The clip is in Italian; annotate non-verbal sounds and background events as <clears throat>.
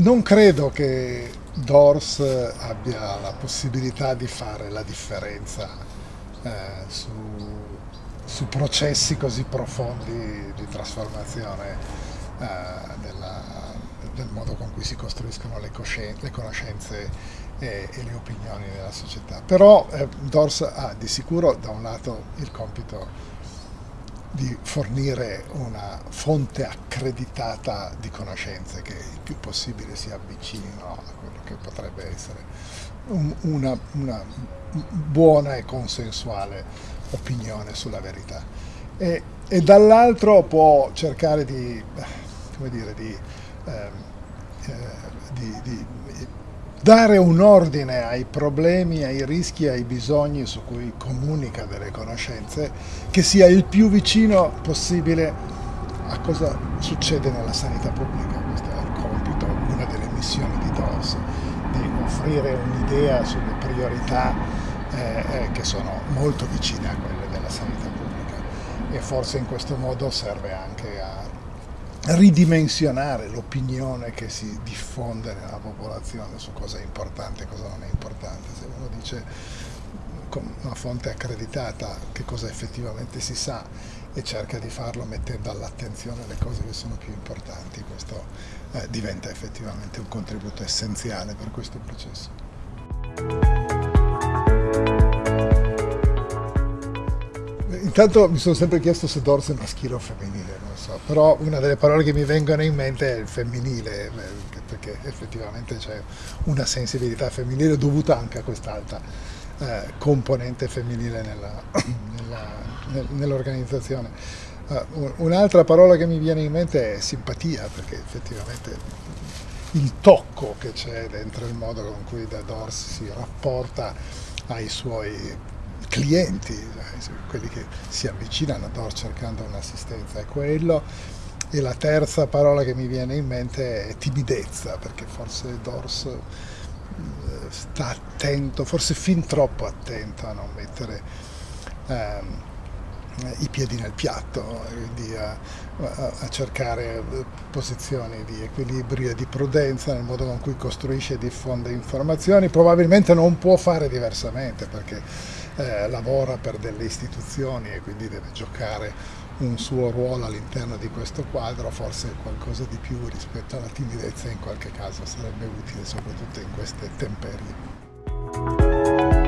non credo che Dors abbia la possibilità di fare la differenza eh, su, su, processi così profondi di trasformazione eh, della, del modo con cui si costruiscono le, le conoscenze e, e, le opinioni nella società. Però eh, Dors ha di sicuro da un lato il compito di fornire una fonte accreditata di conoscenze che il più possibile si avvicinino a quello che potrebbe essere un, una, una, buona e consensuale opinione sulla verità. E, e dall'altro può cercare di, dire, di, eh, eh, di, di dare un ordine ai problemi, ai rischi, ai bisogni su cui comunica delle conoscenze che sia il più vicino possibile a cosa succede nella sanità pubblica. Questo è il compito, una delle missioni di DOS, di offrire un'idea sulle priorità eh, eh, che sono molto vicine a quelle della sanità pubblica e forse in questo modo serve anche a ridimensionare l'opinione che si diffonde nella popolazione su cosa è importante e cosa non è importante. Se uno dice con una fonte accreditata che cosa effettivamente si sa e cerca di farlo mettendo all'attenzione le cose che sono più importanti, questo eh, diventa effettivamente un contributo essenziale per questo processo. Intanto mi sono sempre chiesto se Dorse è maschile o femminile, non so, però una delle parole che mi vengono in mente è il femminile, eh, perché effettivamente c'è una sensibilità femminile dovuta anche a quest'alta eh, componente femminile <clears throat> nell'organizzazione. Nell uh, Un'altra parola che mi viene in mente è simpatia, perché effettivamente il tocco che c'è dentro il modo con cui Da Dors si rapporta ai suoi clienti, quelli che si avvicinano a Dors cercando un'assistenza, è quello. E la terza parola che mi viene in mente è timidezza, perché forse Dors eh, sta attento, forse fin troppo attento a non mettere ehm, i piedi nel piatto, quindi a, a, a, cercare posizioni di equilibrio e di prudenza nel modo con cui costruisce e diffonde informazioni, probabilmente non può fare diversamente perché eh, lavora per delle istituzioni e quindi deve giocare un suo ruolo all'interno di questo quadro, forse qualcosa di più rispetto alla timidezza in qualche caso sarebbe utile soprattutto in queste temperie.